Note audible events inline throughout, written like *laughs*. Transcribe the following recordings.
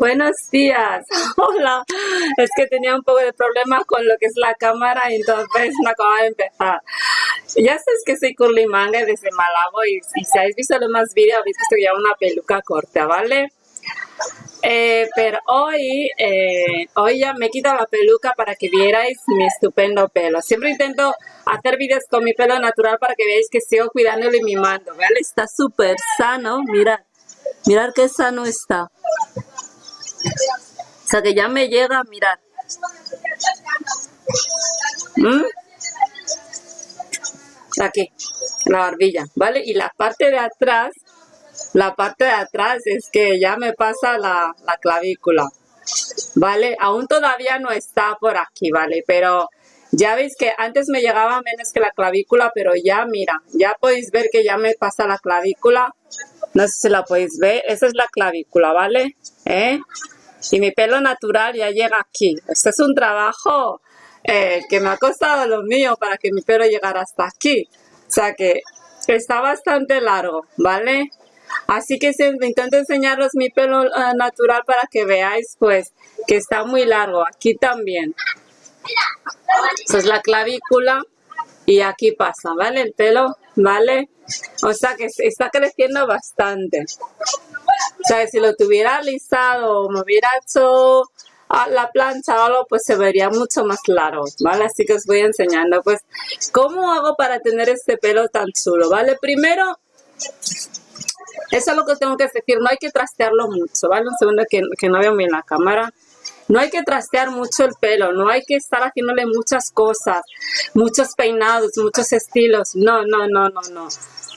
Buenos días. *laughs* Hola. Es que tenía un poco de problema con lo que es la cámara y entonces no acababa de empezar. Ya sabes que soy Curly Manga desde Malabo y, si habéis visto los más vídeos habéis visto que llevo una peluca corta, ¿vale? Eh, pero hoy, eh, hoy ya me he quitado la peluca para que vierais mi estupendo pelo. Siempre intento hacer vídeos con mi pelo natural para que veáis que sigo cuidándolo y mimando. ¿vale? Está súper sano, mirad. Mirad qué sano está. Sea que ya me llega, mirad. ¿Mm? Aquí, la barbilla, ¿vale? Y la parte de atrás la parte de atrás es que ya me pasa la, clavícula, ¿vale? Aún todavía no está por aquí, ¿vale? Pero ya veis que antes me llegaba menos que la clavícula, pero ya, mira, ya podéis ver que ya me pasa la clavícula. No sé si la podéis ver, esa es la clavícula, ¿vale? ¿Eh? Y mi pelo natural ya llega aquí. Este es un trabajo eh, que me ha costado lo mío para que mi pelo llegara hasta aquí. O sea que está bastante largo, ¿vale? Así que se, intento enseñaros mi pelo eh, natural para que veáis pues que está muy largo. Aquí también. Esa es la clavícula y aquí pasa, ¿vale? El pelo, ¿vale? O sea que está creciendo bastante. Sea, si lo tuviera alisado o me hubiera hecho la plancha o algo, pues se vería mucho más largo, ¿vale? Así que os voy enseñando, pues, ¿cómo hago para tener este pelo tan chulo, ¿vale? Primero, eso es lo que tengo que decir, no hay que trastearlo mucho, ¿vale? Un segundo que, no veo bien la cámara. No hay que trastear mucho el pelo, no hay que estar haciéndole muchas cosas, muchos peinados, muchos estilos. No, no, no, no, no.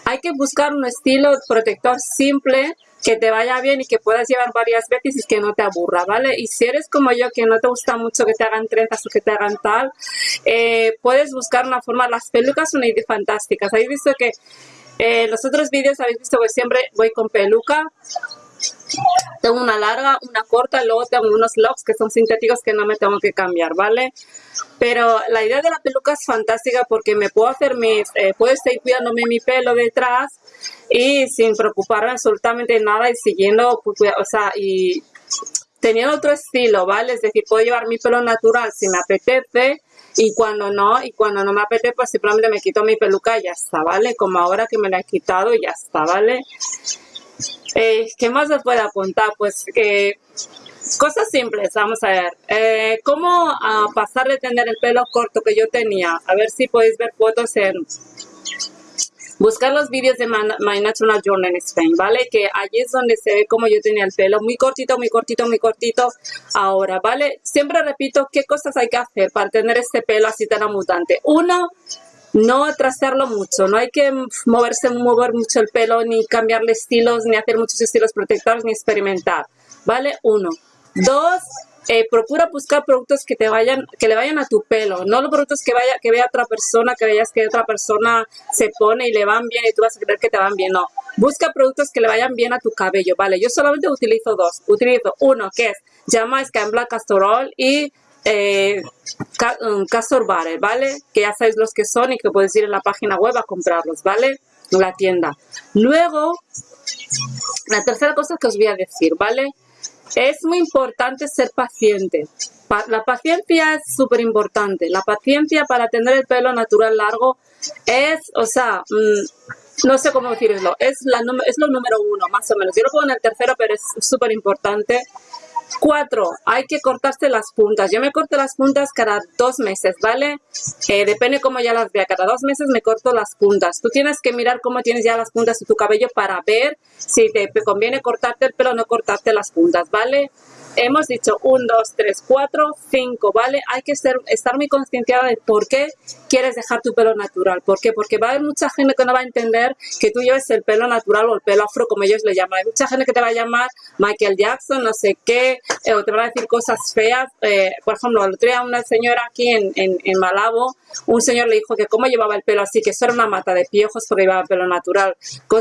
Hay que buscar un estilo protector simple que te vaya bien y que puedas llevar varias veces y que no te aburra, ¿vale? Y si eres como yo, que no te gusta mucho que te hagan trenzas o que te hagan tal, eh, puedes buscar una forma, las pelucas son fantásticas. Habéis visto que en los otros vídeos habéis visto que siempre voy con peluca. Tengo una larga, una corta, luego tengo unos locks que son sintéticos que no me tengo que cambiar, ¿vale? Pero la idea de la peluca es fantástica porque me puedo hacer mis, eh, puedo estar cuidándome mi pelo detrás y sin preocuparme absolutamente nada y siguiendo, o sea, y teniendo otro estilo, ¿vale? Es decir, puedo llevar mi pelo natural si me apetece y cuando no, y cuando no me apetece, pues simplemente me quito mi peluca y ya está, ¿vale? Como ahora que me la he quitado y ya está, ¿vale? Eh, ¿Qué más os puedo apuntar? Pues que cosas simples, vamos a ver. Eh, ¿Cómo a pasar de tener el pelo corto que yo tenía? A ver si podéis ver fotos en buscar los vídeos de My Natural Journey in Spain, ¿vale? Que allí es donde se ve como yo tenía el pelo muy cortito, muy cortito, muy cortito ahora, ¿vale? Siempre repito qué cosas hay que hacer para tener este pelo así tan mutante. Uno, no atrasarlo mucho, no hay que moverse, mover mucho el pelo, ni cambiarle estilos, ni hacer muchos estilos protectores, ni experimentar, ¿vale? Uno. Dos, eh, procura buscar productos que te vayan, que le vayan a tu pelo, no los productos que vaya, que vea otra persona, que veas que otra persona se pone y le van bien y tú vas a creer que te van bien, no. Busca productos que le vayan bien a tu cabello, ¿vale? Yo solamente utilizo dos. Utilizo uno que es Jamaica en Black Castor y eh, um, Castor Butter, ¿vale? Que ya sabéis los que son y que puedes ir en la página web a comprarlos, ¿vale? En la tienda. Luego, la tercera cosa que os voy a decir, ¿vale? Es muy importante ser paciente. La paciencia es súper importante. La paciencia para tener el pelo natural largo es, o sea, mm, no sé cómo decirlo, es, la, es lo número uno, más o menos. Yo lo pongo en el tercero, pero es súper importante Cuatro, hay que cortarse las puntas. Yo me corto las puntas cada dos meses, ¿vale? Eh, depende cómo ya las vea. Cada dos meses me corto las puntas. Tú tienes que mirar cómo tienes ya las puntas de tu cabello para ver si te conviene cortarte el pelo o no cortarte las puntas, ¿vale? Hemos dicho 1, 2, 3, 4, 5, ¿vale? Hay que ser, estar muy conscienciada de por qué quieres dejar tu pelo natural. ¿Por qué? Porque va a haber mucha gente que no va a entender que tú lleves el pelo natural o el pelo afro, como ellos le llaman. Hay mucha gente que te va a llamar Michael Jackson, no sé qué, eh, o te va a decir cosas feas. Eh, por ejemplo, el otro día una señora aquí en, Malabo, un señor le dijo que cómo llevaba el pelo así, que eso era una mata de piojos porque llevaba el pelo natural.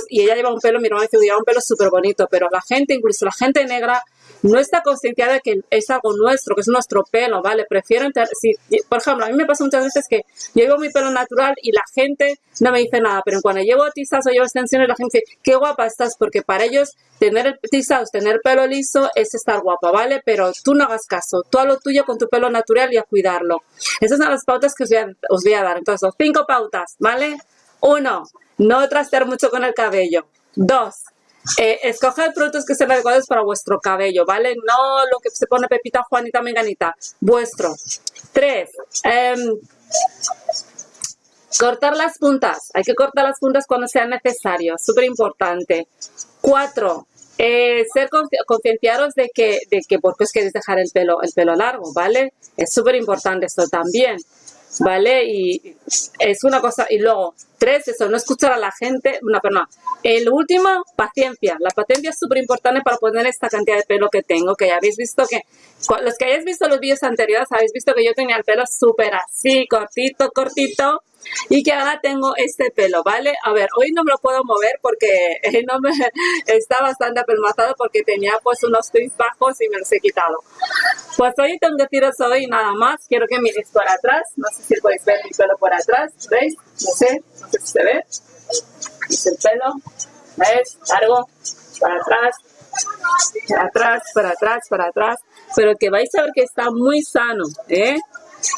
Y ella lleva un pelo, mi hermano dice, lleva un pelo súper bonito, pero la gente, incluso la gente negra, no está conscienciada de que es algo nuestro, que es nuestro pelo, ¿vale? Prefieren, si, por ejemplo, a mí me pasa muchas veces que yo llevo mi pelo natural y la gente no me dice nada, pero cuando llevo tizas o llevo extensiones, la gente dice, qué guapa estás, porque para ellos tener tizas, tener pelo liso es estar guapa, ¿vale? Pero tú no hagas caso, tú haz lo tuyo con tu pelo natural y a cuidarlo. Esas son las pautas que os voy a, os voy a dar. Entonces, cinco pautas, ¿vale? Uno, no trastear mucho con el cabello. Dos, eh, escoger productos que sean adecuados para vuestro cabello, ¿vale? No lo que se pone Pepita, Juanita, Menganita, vuestro. Tres, em, cortar las puntas. Hay que cortar las puntas cuando sea necesario, súper importante. Cuatro, eh, ser concienciaros de que, de que por qué os queréis dejar el pelo, el pelo largo, ¿vale? Es súper importante esto también. ¿Vale? Y es una cosa, y luego, tres, eso, no escuchar a la gente, una perdón. El último, paciencia. La paciencia es súper importante para poner esta cantidad de pelo que tengo, que ya habéis visto que, los que hayáis visto los vídeos anteriores, habéis visto que yo tenía el pelo súper así, cortito, cortito, y que ahora tengo este pelo, ¿vale? A ver, hoy no me lo puedo mover porque no me, *laughs* está bastante apelmazado porque tenía pues unos twists bajos y me los he quitado. Pues tengo que tiros hoy nada más, quiero que miréis por atrás, no sé si podéis ver mi pelo por atrás, ¿veis? No sé, no sé si se ve. Es el pelo, ¿ves? Largo, para atrás, para atrás, para atrás, para atrás, pero que vais a ver que está muy sano, ¿eh?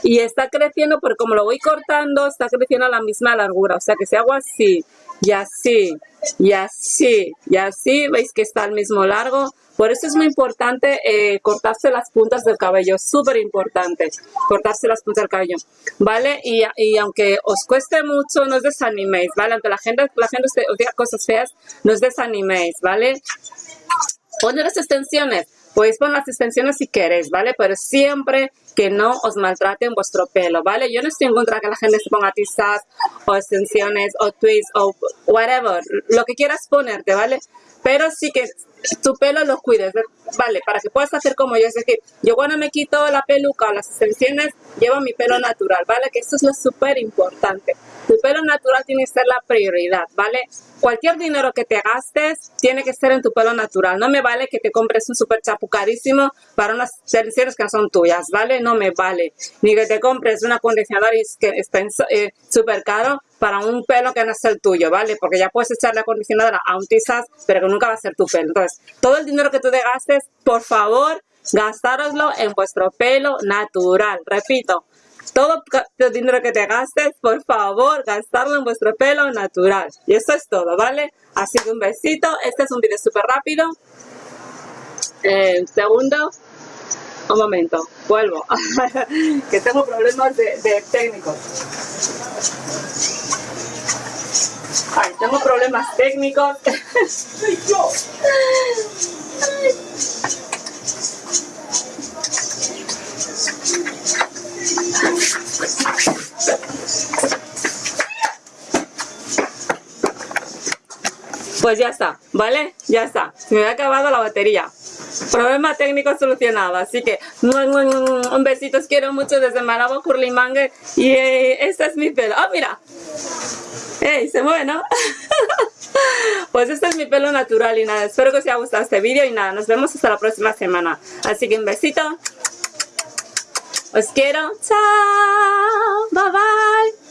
Y está creciendo, pero como lo voy cortando, está creciendo a la misma largura. O sea que si hago así, y así, y así, y así, veis que está al mismo largo. Por eso es muy importante eh, cortarse las puntas del cabello, súper importante, cortarse las puntas del cabello, ¿vale? Y, y, aunque os cueste mucho, no os desaniméis, ¿vale? Aunque la gente, la gente os diga cosas feas, no os desaniméis, ¿vale? Poner las extensiones, Podéis poner las extensiones si queréis, ¿vale? Pero siempre que no os maltraten vuestro pelo, ¿vale? Yo no estoy en contra de que la gente se ponga tizas o extensiones o twists o whatever, lo que quieras ponerte, ¿vale? Pero sí que tu pelo lo cuides, ¿vale? Para que puedas hacer como yo, es decir, yo cuando me quito la peluca o las extensiones, llevo mi pelo natural, ¿vale? Que esto es lo súper importante. Tu pelo natural tiene que ser la prioridad, ¿vale? Cualquier dinero que te gastes tiene que ser en tu pelo natural. No me vale que te compres un super chapu carísimo para unas extensiones que no son tuyas, ¿vale? No me vale. Ni que te compres un acondicionador que eh, súper caro para un pelo que no es el tuyo, ¿vale? Porque ya puedes echarle acondicionador a un tizas, pero que nunca va a ser tu pelo. Entonces, todo el dinero que tú te gastes, por favor, gastároslo en vuestro pelo natural. Repito, todo el dinero que te gastes, por favor, gastarlo en vuestro pelo natural. Y eso es todo, ¿vale? Así que un besito. Este es un video súper rápido. Eh, segundo, un momento, vuelvo. *laughs* que tengo problemas de, de técnicos. Ay, tengo problemas técnicos. *laughs* Pues ya está, ¿vale? Ya está. Me ha acabado la batería. Problema técnico solucionado. Así que un besito, os quiero mucho desde Malabo, Curlimangue. Y eh, este es mi pelo. ¡Ah, mira! ¡Ey! Se mueve, ¿no? *laughs* pues este es mi pelo natural y nada, espero que os haya gustado este vídeo y nada, nos vemos hasta la próxima semana. Así que un besito. Os quiero. Chao. Bye bye.